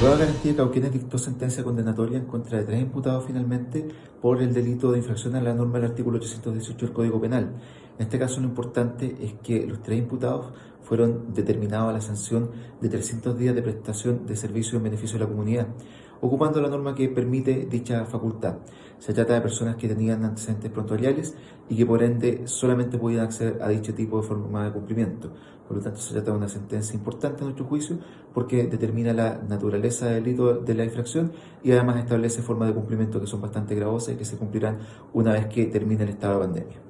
Garantía Cauquenes dictó sentencia condenatoria en contra de tres imputados finalmente por el delito de infracción a la norma del artículo 818 del Código Penal. En este caso lo importante es que los tres imputados fueron determinados a la sanción de 300 días de prestación de servicio en beneficio de la comunidad, ocupando la norma que permite dicha facultad. Se trata de personas que tenían antecedentes prontuariales y que por ende solamente podían acceder a dicho tipo de forma de cumplimiento. Por lo tanto, se trata de una sentencia importante en nuestro juicio porque determina la naturaleza del delito de la infracción y además establece formas de cumplimiento que son bastante gravosas y que se cumplirán una vez que termine el estado de pandemia.